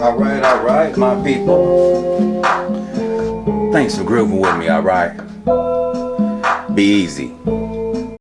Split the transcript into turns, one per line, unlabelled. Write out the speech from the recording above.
Alright, alright, my people. Thanks for grooving with me, alright? Be easy.